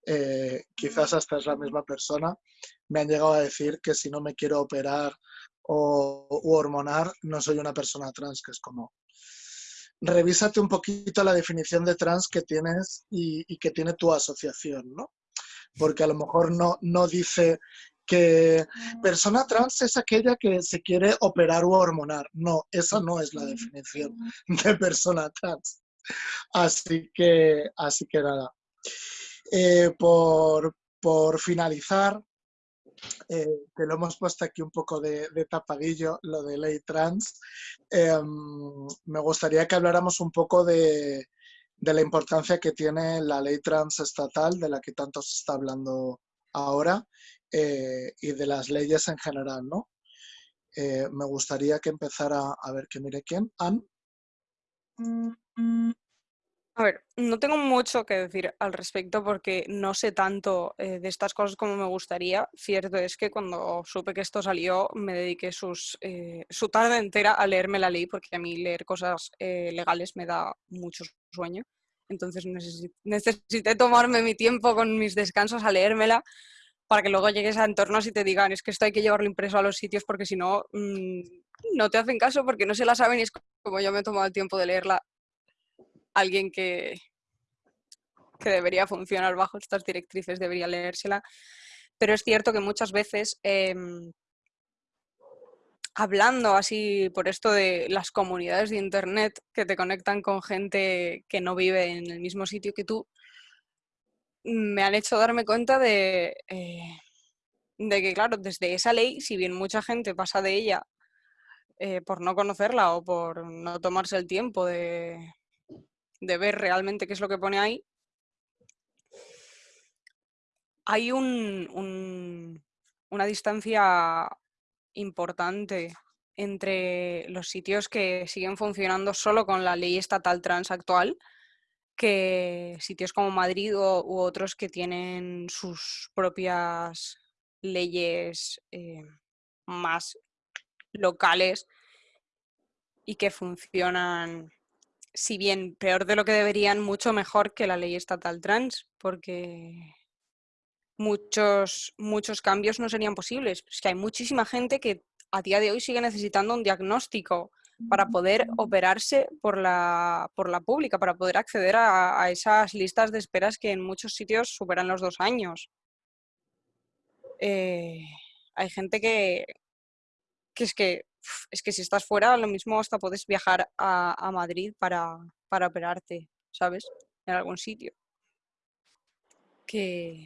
eh, quizás hasta es la misma persona, me han llegado a decir que si no me quiero operar o hormonar, no soy una persona trans, que es como, revísate un poquito la definición de trans que tienes y, que tiene tu asociación, ¿no? Porque a lo mejor no, no dice que persona trans es aquella que se quiere operar o hormonar. No, esa no es la definición de persona trans. Así que, así que nada. Eh, por, finalizar, eh, que lo hemos puesto aquí un poco de, tapadillo, lo de ley trans, em, me gustaría que habláramos un poco de, la importancia que tiene la ley trans estatal, de la que tanto se está hablando ahora, eh, y de las leyes en general, ¿no? me gustaría que empezara a ver que mire quién. Anne. A ver, no tengo mucho que decir al respecto porque no sé tanto eh, de estas cosas como me gustaría. Cierto es que cuando supe que esto salió me dediqué sus, eh, su tarde entera a leerme la ley porque a mí leer cosas eh, legales me da mucho sueño. Entonces necesité tomarme mi tiempo con mis descansos a leérmela para que luego llegues a entornos y te digan, es que esto hay que llevarlo impreso a los sitios porque si no, mm, no te hacen caso porque no se la saben y es como yo me he tomado el tiempo de leerla alguien que, que debería funcionar bajo estas directrices debería leérsela. Pero es cierto que muchas veces, em, hablando así por esto de las comunidades de Internet que te conectan con gente que no vive en el mismo sitio que tú, me han hecho darme cuenta de, eh, de que, claro, desde esa ley, si bien mucha gente pasa de ella eh, por no conocerla o por no tomarse el tiempo de, de ver realmente qué es lo que pone ahí, hay un, una distancia importante entre los sitios que siguen funcionando solo con la ley estatal trans actual que sitios como Madrid u otros que tienen sus propias leyes eh, más locales y que funcionan si bien peor de lo que deberían, mucho mejor que la ley estatal trans, porque muchos, muchos cambios no serían posibles. Es que hay muchísima gente que a día de hoy sigue necesitando un diagnóstico para poder operarse por la, por la pública, para poder acceder a, esas listas de esperas que en muchos sitios superan los dos años. Eh, hay gente que, que es que es que si estás fuera, lo mismo hasta puedes viajar a, Madrid para, operarte, ¿sabes? En algún sitio. Que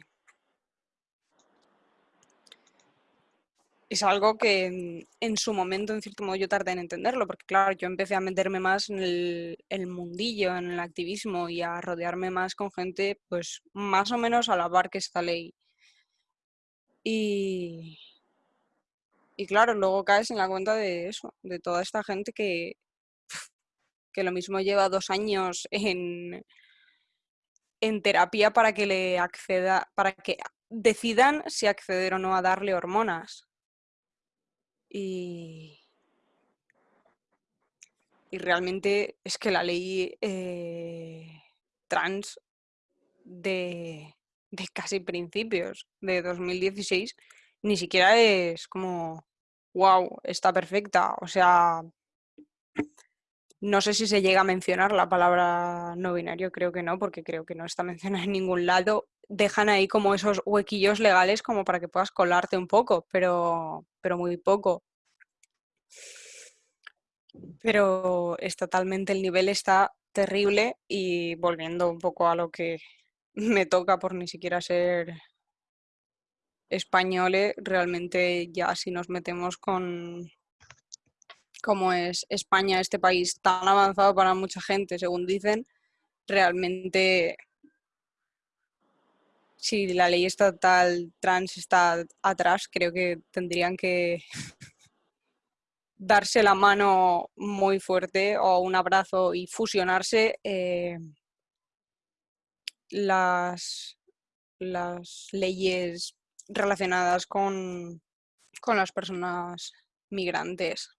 es algo que en, su momento, en cierto modo, yo tardé en entenderlo, porque claro, yo empecé a meterme más en el, el, mundillo, en el activismo y a rodearme más con gente, pues más o menos a la par que esta ley. Y, y claro, luego caes en la cuenta de eso, de toda esta gente que, que lo mismo lleva dos años en, en terapia para que le acceda, para que decidan si acceder o no a darle hormonas. Y, y realmente es que la ley eh, trans de, de casi principios de 2016 ni siquiera es como wow, está perfecta. O sea, no sé si se llega a mencionar la palabra no binario, creo que no, porque creo que no está mencionada en ningún lado. Dejan ahí como esos huequillos legales como para que puedas colarte un poco, pero, pero muy poco. Pero es totalmente, el nivel está terrible y volviendo un poco a lo que me toca por ni siquiera ser españoles, realmente ya si nos metemos con cómo es España, este país tan avanzado para mucha gente, según dicen, realmente si la ley estatal trans está atrás, creo que tendrían que darse la mano muy fuerte o un abrazo y fusionarse eh, las, las leyes relacionadas con, las personas migrantes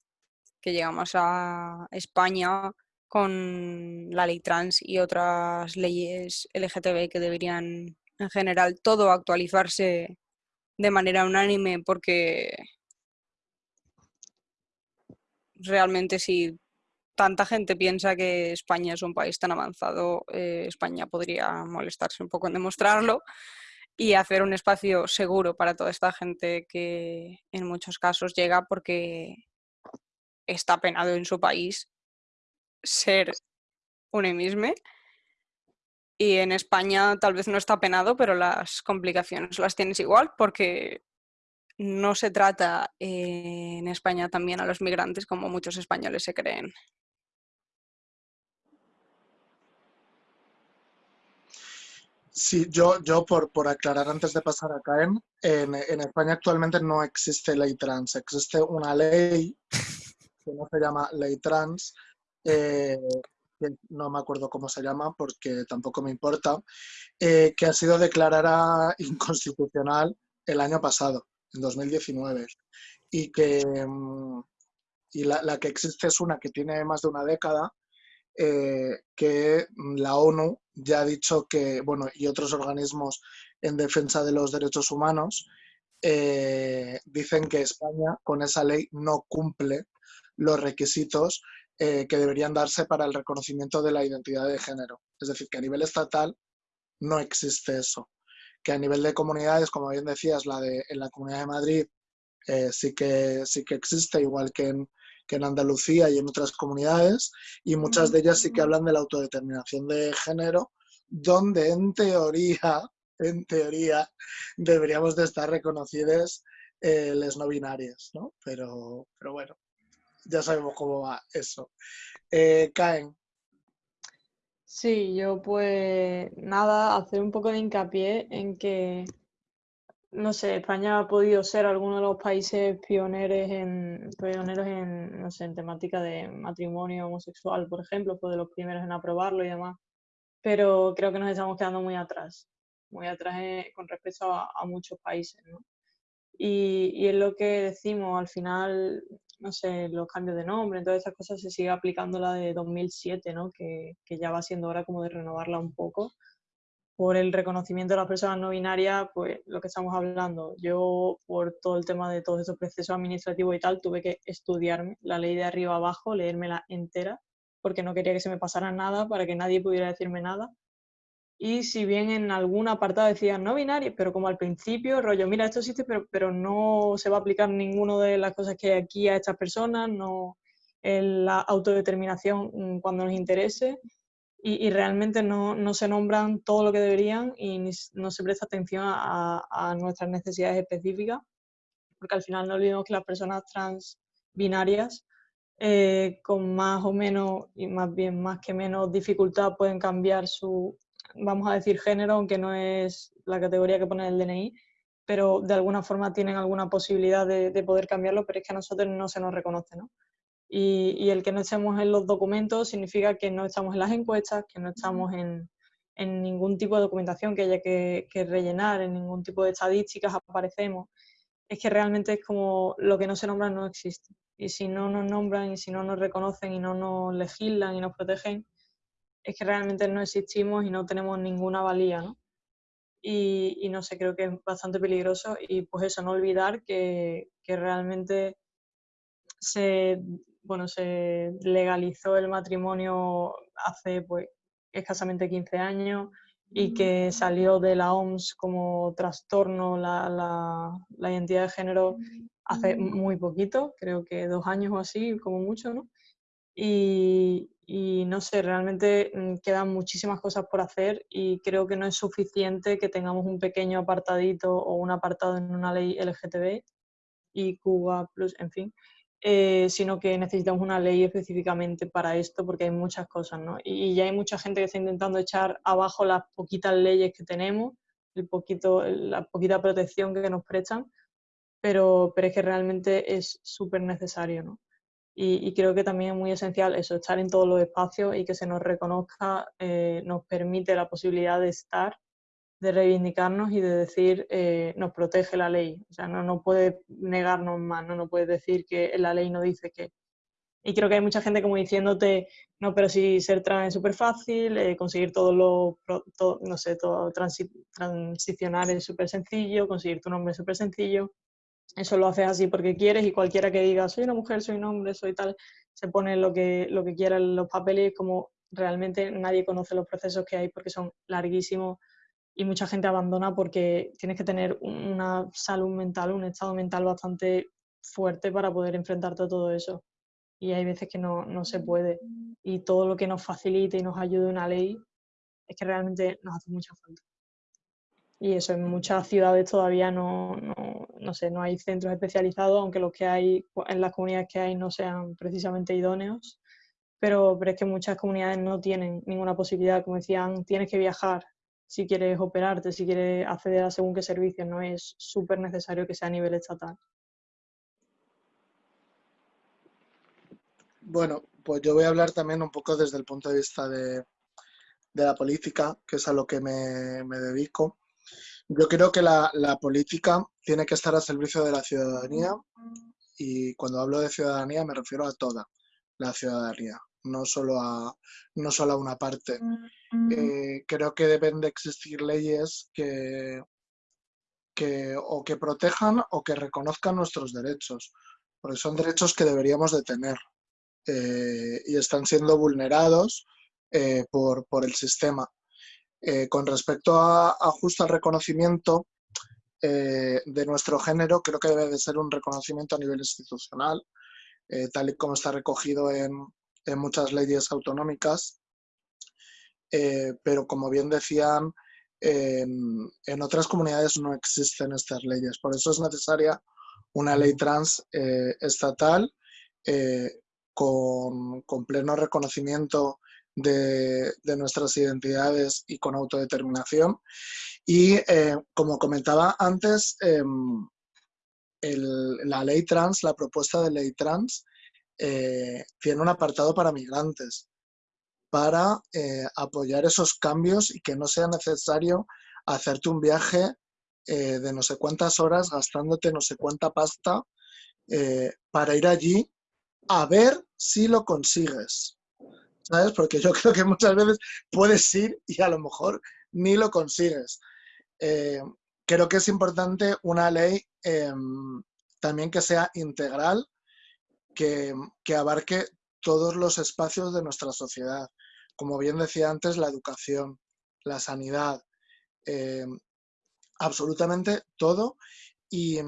que llegamos a España con la ley trans y otras leyes LGTB que deberían en general todo actualizarse de manera unánime porque realmente si tanta gente piensa que España es un país tan avanzado, eh, España podría molestarse un poco en demostrarlo y hacer un espacio seguro para toda esta gente que en muchos casos llega porque está penado en su país ser un emisme. Y en España tal vez no está penado, pero las complicaciones las tienes igual porque no se trata en España también a los migrantes como muchos españoles se creen. Sí, yo, yo por, por aclarar antes de pasar a CAEM, en, en España actualmente no existe ley trans, existe una ley que no se llama ley trans, eh, no me acuerdo cómo se llama porque tampoco me importa, eh, que ha sido declarada inconstitucional el año pasado, en 2019, y que mm, y la, que existe es una que tiene más de una década, eh, que la ONU ya ha dicho que, bueno, y otros organismos en defensa de los derechos humanos, eh, dicen que España con esa ley no cumple los requisitos eh, que deberían darse para el reconocimiento de la identidad de género. Es decir, que a nivel estatal no existe eso. Que a nivel de comunidades, como bien decías, la de en la Comunidad de Madrid eh, sí, que, sí que existe, igual que en, en Andalucía y en otras comunidades, y muchas de ellas sí que hablan de la autodeterminación de género, donde en teoría en teoría, deberíamos de estar reconocidas eh, las no binarias, ¿no? Pero, pero bueno, ya sabemos cómo va eso. Eh, Caen. Sí, yo pues nada, hacer un poco de hincapié en que, no sé, España ha podido ser alguno de los países pioneros en, pioneros en, no sé, en temática de matrimonio homosexual, por ejemplo, fue de los primeros en aprobarlo y demás, pero creo que nos estamos quedando muy atrás muy atrás con respecto a, muchos países. Y, y, es lo que decimos, al final, no sé, los cambios de nombre, todas esas cosas se sigue aplicando la de 2007, ¿no? Que, que, ya va siendo hora como de renovarla un poco. Por el reconocimiento de las personas no binarias, pues lo que estamos hablando, yo por todo el tema de todos esos procesos administrativos y tal, tuve que estudiarme la ley de arriba abajo, leérmela entera, porque no quería que se me pasara nada, para que nadie pudiera decirme nada. Y si bien en algún apartado decían no binario, pero como al principio, rollo, mira, esto existe, pero, pero no se va a aplicar ninguna de las cosas que hay aquí a estas personas, no la autodeterminación mm, cuando nos interese, y, realmente no, no, se nombran todo lo que deberían y no se presta atención a, a, nuestras necesidades específicas, porque al final no olvidemos que las personas trans binarias eh, con más o menos, y más bien más que menos dificultad, pueden cambiar su, vamos a decir género, aunque no es la categoría que pone el DNI, pero de alguna forma tienen alguna posibilidad de, poder cambiarlo, pero es que a nosotros no se nos reconoce, ¿no? Y, el que no estemos en los documentos significa que no estamos en las encuestas, que no estamos en, ningún tipo de documentación que haya que, rellenar, en ningún tipo de estadísticas aparecemos. Es que realmente es como lo que no se nombra no existe. Y si no nos nombran y si no nos reconocen y no nos legislan y nos protegen, es que realmente no existimos y no tenemos ninguna valía, ¿no? Y, no sé, creo que es bastante peligroso y pues eso, no olvidar que, realmente se, bueno, se legalizó el matrimonio hace pues escasamente 15 años y que salió de la OMS como trastorno la, la, identidad de género hace muy poquito, creo que dos años o así, como mucho, ¿no? Y, y no sé, realmente mm, quedan muchísimas cosas por hacer y creo que no es suficiente que tengamos un pequeño apartadito o un apartado en una ley LGTB y Cuba Plus, en fin, eh, sino que necesitamos una ley específicamente para esto porque hay muchas cosas, ¿no? Y, ya hay mucha gente que está intentando echar abajo las poquitas leyes que tenemos, el poquito, la poquita protección que nos prestan, pero, pero es que realmente es súper necesario, ¿no? Y, creo que también es muy esencial eso, estar en todos los espacios y que se nos reconozca, eh, nos permite la posibilidad de estar, de reivindicarnos y de decir, eh, nos protege la ley. O sea, no, no puede negarnos más, no, no puede decir que la ley no dice que. Y creo que hay mucha gente como diciéndote, no, pero si ser trans es súper fácil, eh, conseguir todo lo, no sé, todo transicionar es súper sencillo, conseguir tu nombre es súper sencillo eso lo haces así porque quieres y cualquiera que diga soy una mujer, soy un hombre, soy tal, se pone lo que, lo que quiera en los papeles como realmente nadie conoce los procesos que hay porque son larguísimos y mucha gente abandona porque tienes que tener una salud mental, un estado mental bastante fuerte para poder enfrentarte a todo eso. Y hay veces que no, no se puede. Y todo lo que nos facilite y nos ayude una ley es que realmente nos hace mucha falta. Y eso, en muchas ciudades todavía no, no, sé, no hay centros especializados, aunque los que hay en las comunidades que hay no sean precisamente idóneos. Pero, pero es que muchas comunidades no tienen ninguna posibilidad, como decían, tienes que viajar si quieres operarte, si quieres acceder a según qué servicios, no es súper necesario que sea a nivel estatal. Bueno, pues yo voy a hablar también un poco desde el punto de vista de, la política, que es a lo que me, dedico. Yo creo que la, política tiene que estar al servicio de la ciudadanía y cuando hablo de ciudadanía me refiero a toda la ciudadanía, no solo a, no solo a una parte. Eh, creo que deben de existir leyes que, que o que protejan o que reconozcan nuestros derechos, porque son derechos que deberíamos de tener eh, y están siendo vulnerados eh, por, el sistema. Con respecto a, justo al reconocimiento de nuestro género, creo que debe de ser un reconocimiento a nivel institucional, tal y como está recogido en, en muchas leyes autonómicas, pero como bien decían, en, otras comunidades no existen estas leyes. Por eso es necesaria una ley trans eh, estatal eh, con, pleno reconocimiento de, nuestras identidades y con autodeterminación. Y eh, como comentaba antes, em, la ley trans, la propuesta de ley trans, tiene un apartado para migrantes para eh, apoyar esos cambios y que no sea necesario hacerte un viaje eh, de no sé cuántas horas gastándote no sé cuánta pasta eh, para ir allí a ver si lo consigues. ¿Sabes? Porque yo creo que muchas veces puedes ir y a lo mejor ni lo consigues. creo que es importante una ley em, también que sea integral, que, que abarque todos los espacios de nuestra sociedad como bien decía antes, la educación, la sanidad, eh, absolutamente todo y,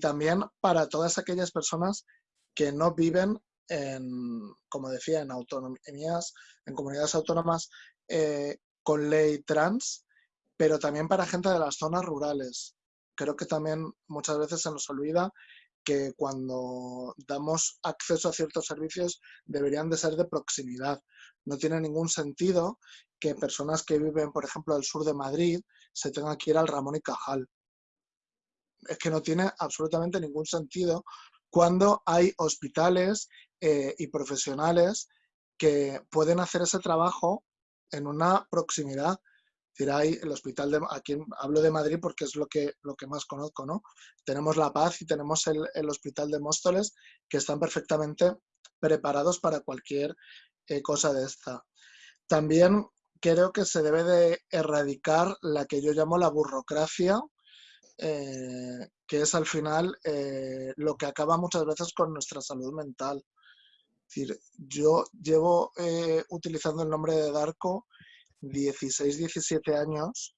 también para todas aquellas personas que no viven en, como decía, en autonomías, en comunidades autónomas eh, con ley trans, pero también para gente de las zonas rurales. Creo que también muchas veces se nos olvida que cuando damos acceso a ciertos servicios deberían de ser de proximidad. No tiene ningún sentido que personas que viven, por ejemplo, al sur de Madrid se tengan que ir al Ramón y Cajal. Es que no tiene absolutamente ningún sentido cuando hay hospitales eh, y profesionales que pueden hacer ese trabajo en una proximidad decir, hay el hospital de, aquí hablo de Madrid porque es lo que, lo que más conozco, ¿no? Tenemos La Paz y tenemos el, hospital de Móstoles que están perfectamente preparados para cualquier eh, cosa de esta. También creo que se debe de erradicar la que yo llamo la burocracia, eh, que es al final eh, lo que acaba muchas veces con nuestra salud mental. Es decir, yo llevo utilizando el nombre de Darko 16, 17 años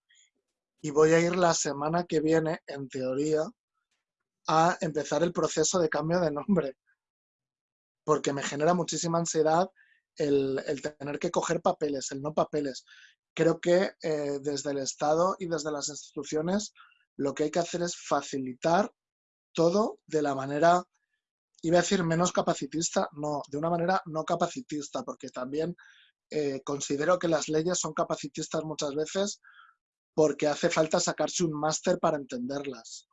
y voy a ir la semana que viene, en teoría, a empezar el proceso de cambio de nombre. Porque me genera muchísima ansiedad el, tener que coger papeles, el no papeles. Creo que eh, desde el Estado y desde las instituciones lo que hay que hacer es facilitar todo de la manera, iba a decir menos capacitista, no, de una manera no capacitista, porque también eh, considero que las leyes son capacitistas muchas veces porque hace falta sacarse un máster para entenderlas.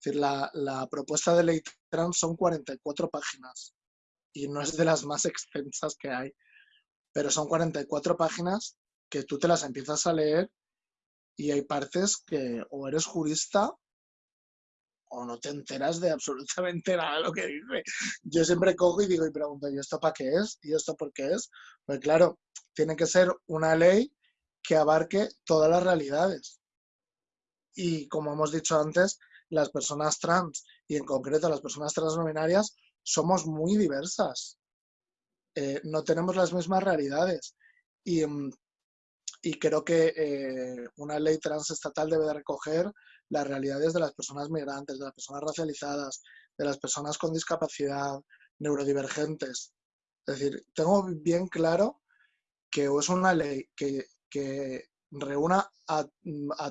Decir, la, propuesta de ley trans son 44 páginas y no es de las más extensas que hay, pero son 44 páginas que tú te las empiezas a leer y hay partes que o eres jurista o no te enteras de absolutamente nada lo que dice. Yo siempre cojo y digo y pregunto, ¿y esto para qué es? ¿Y esto por qué es? Pues claro, tiene que ser una ley que abarque todas las realidades. Y como hemos dicho antes, las personas trans y en concreto las personas transnominarias somos muy diversas. Eh, no tenemos las mismas realidades. Y, mm, y creo que eh, una ley transestatal debe de recoger las realidades de las personas migrantes, de las personas racializadas, de las personas con discapacidad, neurodivergentes. Es decir, tengo bien claro que es una ley que, reúna a,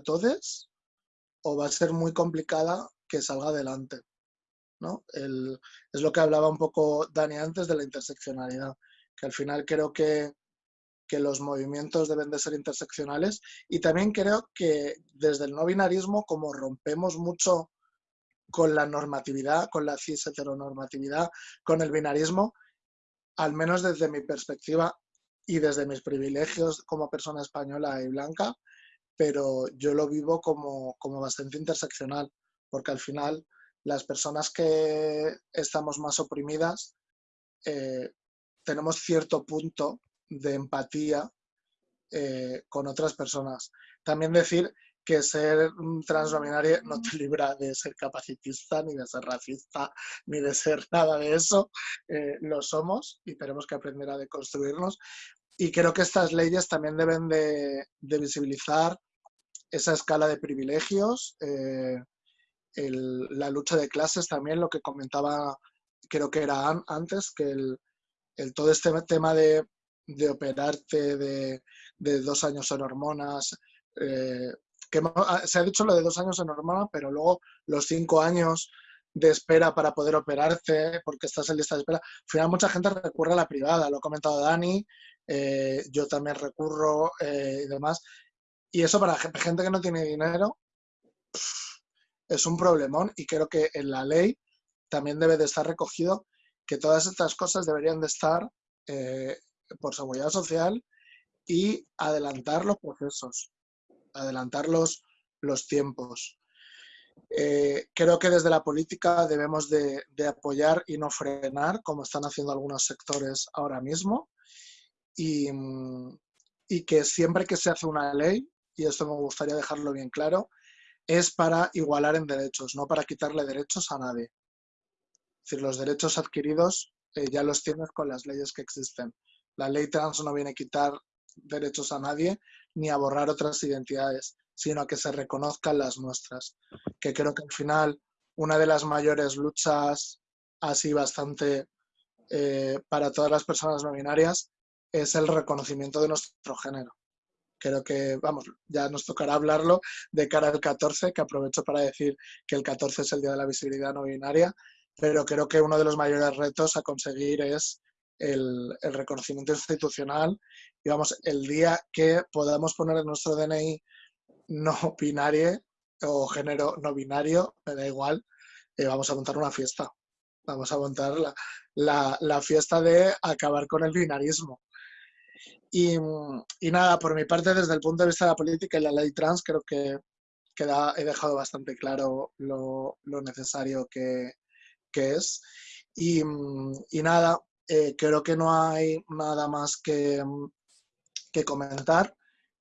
todos o va a ser muy complicada que salga adelante. ¿no? es lo que hablaba un poco Dani antes de la interseccionalidad, que al final creo que que los movimientos deben de ser interseccionales. Y también creo que desde el no binarismo, como rompemos mucho con la normatividad, con la cis heteronormatividad, con el binarismo, al menos desde mi perspectiva y desde mis privilegios como persona española y blanca, pero yo lo vivo como, como bastante interseccional, porque al final las personas que estamos más oprimidas eh, tenemos cierto punto de empatía eh, con otras personas. También decir que ser transnominario no te libra de ser capacitista, ni de ser racista, ni de ser nada de eso. Eh, lo somos y tenemos que aprender a deconstruirnos. Y creo que estas leyes también deben de, visibilizar esa escala de privilegios, eh, la lucha de clases también, lo que comentaba, creo que era antes, que el, todo este tema de, operarte de, dos años en hormonas, eh, que ah, se ha dicho lo de dos años en hormona, pero luego los cinco años de espera para poder operarte, porque estás en lista de espera. Al final mucha gente recurre a la privada, lo ha comentado Dani, eh, yo también recurro eh, y demás. Y eso para gente que no tiene dinero es un problemón y creo que en la ley también debe de estar recogido que todas estas cosas deberían de estar por seguridad social y adelantar los procesos adelantar los, tiempos. Eh, creo que desde la política debemos de, apoyar y no frenar, como están haciendo algunos sectores ahora mismo, y, y, que siempre que se hace una ley, y esto me gustaría dejarlo bien claro, es para igualar en derechos, no para quitarle derechos a nadie. Es decir, los derechos adquiridos eh, ya los tienes con las leyes que existen. La ley trans no viene a quitar derechos a nadie, ni a borrar otras identidades, sino a que se reconozcan las nuestras. Que creo que al final una de las mayores luchas así bastante eh, para todas las personas no binarias es el reconocimiento de nuestro género. Creo que, vamos, ya nos tocará hablarlo de cara al 14, que aprovecho para decir que el 14 es el Día de la Visibilidad No Binaria, pero creo que uno de los mayores retos a conseguir es el, reconocimiento institucional y vamos, el día que podamos poner en nuestro DNI no binario o género no binario, me da igual, eh, vamos a montar una fiesta. Vamos a montar la, fiesta de acabar con el binarismo. Y, nada, por mi parte, desde el punto de vista de la política y la ley trans, creo que, he dejado bastante claro lo, necesario que, es. Y, y, nada, eh, creo que no hay nada más que, mm, que comentar.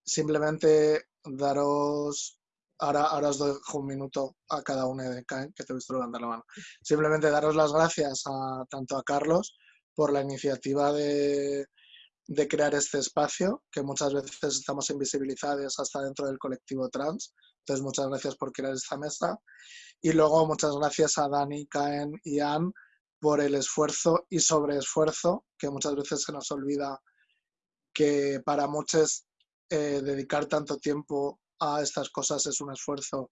Simplemente daros, ahora, ahora os dejo un minuto a cada uno de que te he visto levantar la mano. Simplemente daros las gracias a, tanto a Carlos por la iniciativa de, de crear este espacio, que muchas veces estamos invisibilizados hasta dentro del colectivo trans. Entonces, muchas gracias por crear esta mesa. Y luego, muchas gracias a Dani, Caen y Ann por el esfuerzo y sobreesfuerzo, que muchas veces se nos olvida que para muchos eh, dedicar tanto tiempo a estas cosas es un esfuerzo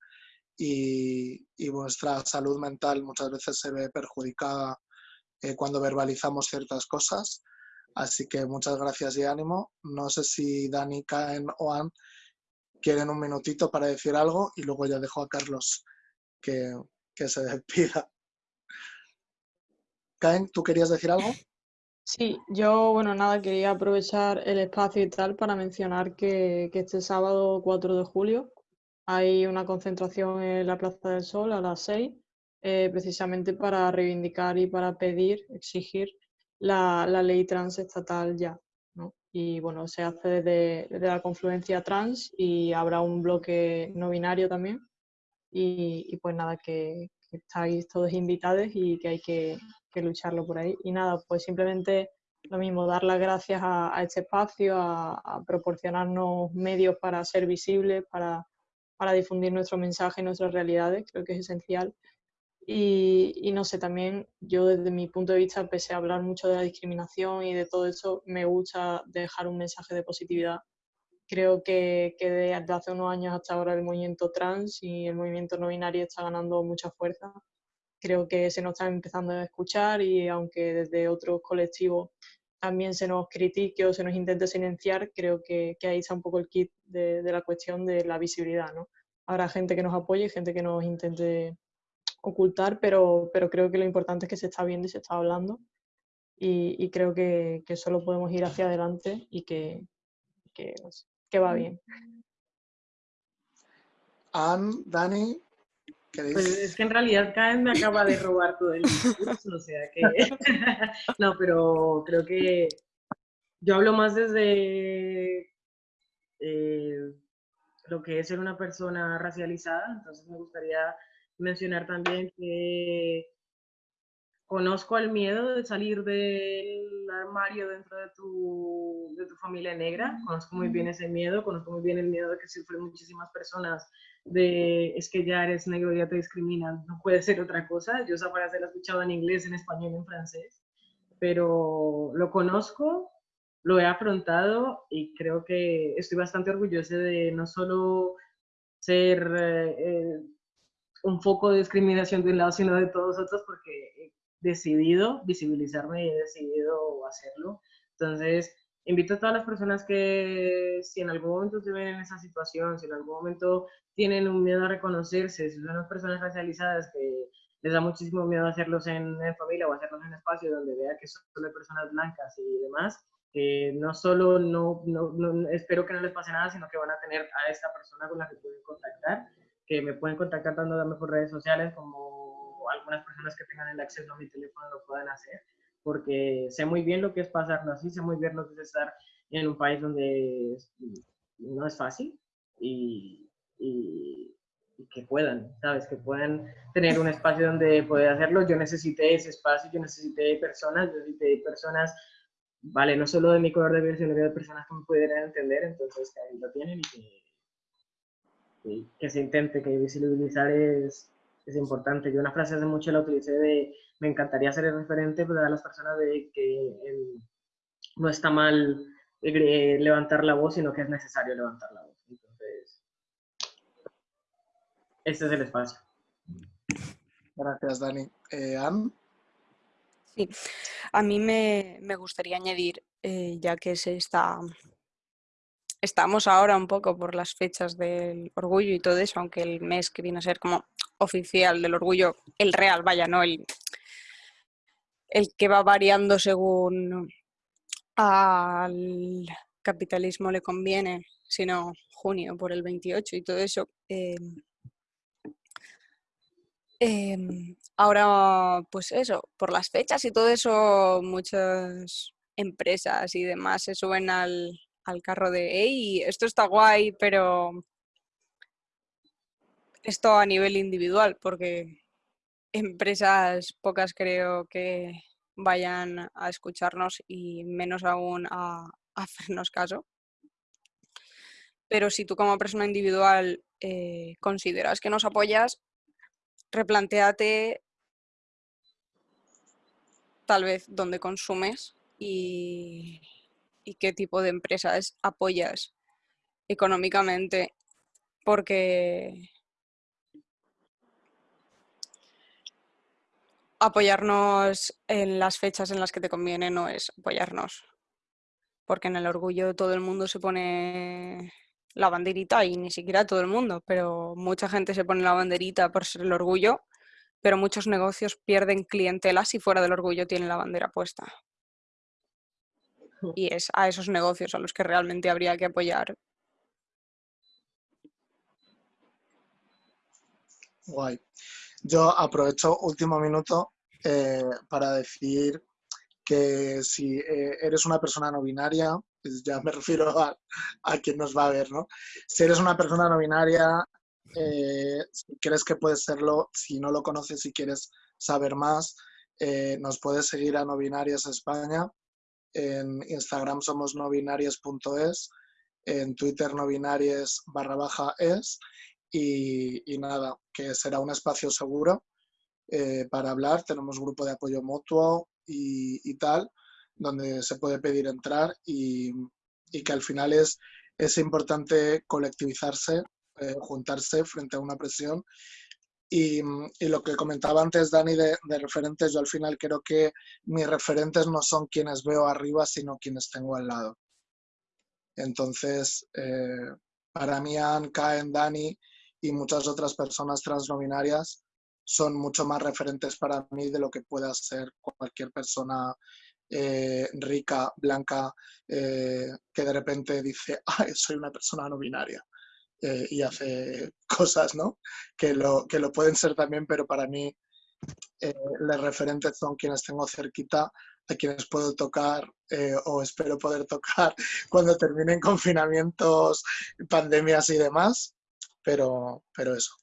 y, y nuestra salud mental muchas veces se ve perjudicada eh, cuando verbalizamos ciertas cosas. Así que muchas gracias y ánimo. No sé si Dani, Caen o Ann quieren un minutito para decir algo y luego ya dejo a Carlos que, que se despida. ¿Tú querías decir algo? Sí, yo, bueno, nada, quería aprovechar el espacio y tal para mencionar que, este sábado 4 de julio hay una concentración en la Plaza del Sol a las 6, eh, precisamente para reivindicar y para pedir, exigir la, ley trans estatal ya. Y bueno, se hace desde, la confluencia trans y habrá un bloque no binario también. Y, pues nada, que, que estáis todos invitados y que hay que, que lucharlo por ahí. Y nada, pues simplemente lo mismo, dar las gracias a, este espacio, a, proporcionarnos medios para ser visibles, para, para, difundir nuestro mensaje y nuestras realidades, creo que es esencial. Y, y, no sé, también yo desde mi punto de vista, pese a hablar mucho de la discriminación y de todo eso, me gusta dejar un mensaje de positividad. Creo que, que desde hace unos años hasta ahora el movimiento trans y el movimiento no binario está ganando mucha fuerza creo que se nos está empezando a escuchar y aunque desde otros colectivos también se nos critique o se nos intente silenciar, creo que, ahí está un poco el kit de, la cuestión de la visibilidad. ¿no? Habrá gente que nos apoye, gente que nos intente ocultar, pero, pero creo que lo importante es que se está viendo y se está hablando. y, creo que, solo podemos ir hacia adelante y que, que, que va bien. Anne, Dani, pues es que en realidad Caen me acaba de robar todo el discurso, o sea que... no, pero creo que yo hablo más desde eh, lo que es ser una persona racializada, entonces me gustaría mencionar también que conozco el miedo de salir del armario dentro de tu, de tu familia negra, conozco muy bien ese miedo, conozco muy bien el miedo de que sufren muchísimas personas de es que ya eres negro, ya te discriminan, no puede ser otra cosa. Yo esa frase la he escuchado en inglés, en español, en francés, pero lo conozco, lo he afrontado y creo que estoy bastante orgullosa de no solo ser eh, un foco de discriminación de un lado, sino de todos otros, porque he decidido visibilizarme y he decidido hacerlo. Entonces, invito a todas las personas que si en algún momento se ven en esa situación, si en algún momento tienen un miedo a reconocerse, si son las personas racializadas que les da muchísimo miedo hacerlos en, familia o hacerlos en espacio donde vea que solo hay personas blancas y demás, que no solo no, no, espero que no les pase nada, sino que van a tener a esta persona con la que pueden contactar, que me pueden contactar tanto por redes sociales como algunas personas que tengan el acceso a mi teléfono lo puedan hacer, porque sé muy bien lo que es pasarlo así, sé muy bien lo que es estar en un país donde no es fácil y, y, que puedan, ¿sabes? Que puedan tener un espacio donde poder hacerlo. Yo necesité ese espacio, yo necesité personas, yo necesité personas, vale, no solo de mi color de piel, sino de personas que me pudieran entender, entonces que ahí lo tienen y que, que se intente, que visibilizar es, es importante. Yo una frase hace mucho la utilicé de, me encantaría ser el referente para las personas de que no está mal eh, levantar la voz, sino que es necesario levantar la voz. Este es el espacio. Gracias, Dani. Eh, Sí, a mí me, gustaría añadir, eh, ya que se está, estamos ahora un poco por las fechas del orgullo y todo eso, aunque el mes que viene a ser como oficial del orgullo, el real, vaya, no el, el que va variando según al capitalismo le conviene, sino junio por el 28 y todo eso. Eh, Em, ahora, pues eso, por las fechas y todo eso, muchas empresas y demás se suben al, carro de, hey, esto está guay, pero esto a nivel individual, porque empresas pocas creo que vayan a escucharnos y menos aún a, hacernos caso. Pero si tú como persona individual eh, consideras que nos apoyas, replanteate tal vez dónde consumes y, qué tipo de empresas apoyas económicamente, porque apoyarnos en las fechas en las que te conviene no es apoyarnos, porque en el orgullo todo el mundo se pone la banderita y ni siquiera todo el mundo, pero mucha gente se pone la banderita por ser el orgullo, pero muchos negocios pierden clientela si fuera del orgullo tienen la bandera puesta. Y es a esos negocios a los que realmente habría que apoyar. Guay. Yo aprovecho último minuto eh, para decir que si eh, eres una persona no binaria, pues ya me refiero a, quien nos va a ver, ¿no? Si eres una persona no binaria, eh, si crees que puedes serlo, si no lo conoces y quieres saber más, nos puedes seguir a No Binarias España. En Instagram somos nobinarias.es, en Twitter nobinarias barra baja es. Y, nada, que será un espacio seguro eh, para hablar. Tenemos grupo de apoyo mutuo y tal donde se puede pedir entrar y, que al final es, es importante colectivizarse, eh, juntarse frente a una presión. Y, lo que comentaba antes Dani de, referentes, yo al final creo que mis referentes no son quienes veo arriba, sino quienes tengo al lado. Entonces, eh, para mí, Anne, Kaen, Dani y muchas otras personas transnominarias son mucho más referentes para mí de lo que pueda ser cualquier persona eh, rica, blanca, eh, que de repente dice, soy una persona no binaria eh, y hace cosas, ¿no? Que lo, que lo pueden ser también, pero para mí los referentes son quienes tengo cerquita, a quienes puedo tocar o espero poder tocar cuando terminen confinamientos, pandemias y demás, pero, pero eso.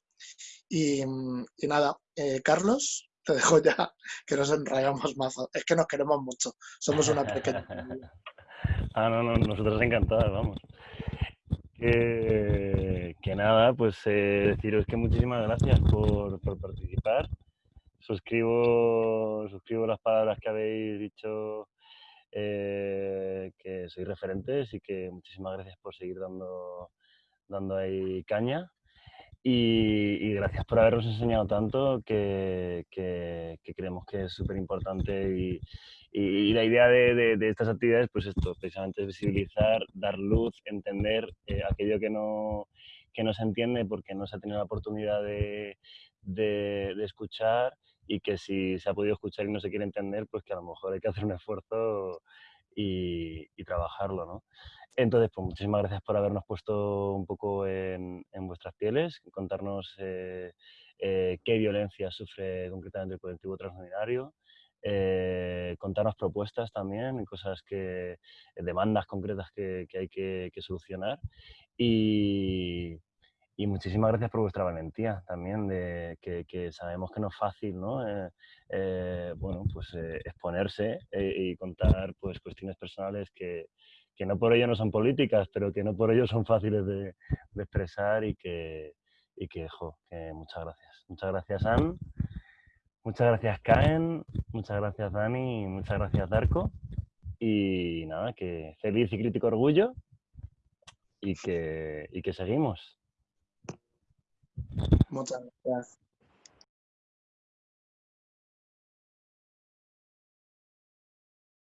Y, y nada, Carlos, te dejo ya, que nos enrayamos más. Es que nos queremos mucho. Somos una pequeña ah, no, no, nosotros encantados, vamos. Que, nada, pues eh, deciros que muchísimas gracias por, participar. Suscribo, suscribo las palabras que habéis dicho, eh, que sois referentes y que muchísimas gracias por seguir dando, dando ahí caña. Y, gracias por habernos enseñado tanto que, creemos que es súper importante y, la idea de, estas actividades, pues esto, precisamente visibilizar, dar luz, entender eh, aquello que no, se entiende porque no se ha tenido la oportunidad de, escuchar y que si se ha podido escuchar y no se quiere entender, pues que a lo mejor hay que hacer un esfuerzo y, trabajarlo, ¿no? Entonces, pues muchísimas gracias por habernos puesto un poco en, vuestras pieles, contarnos eh, eh, qué violencia sufre concretamente el colectivo transbinario, eh, contarnos propuestas también, cosas que, demandas concretas que, hay que, solucionar y, muchísimas gracias por vuestra valentía también, de que, sabemos que no es fácil, ¿no? bueno, pues exponerse y contar pues cuestiones personales que, que no por ello no son políticas, pero que no por ello son fáciles de, expresar y que, y que, jo, muchas gracias. Muchas gracias, Anne. Muchas gracias, Caen. Muchas gracias, Dani. Muchas gracias, Darko. Y nada, que feliz y crítico orgullo y que, y que seguimos. Muchas gracias.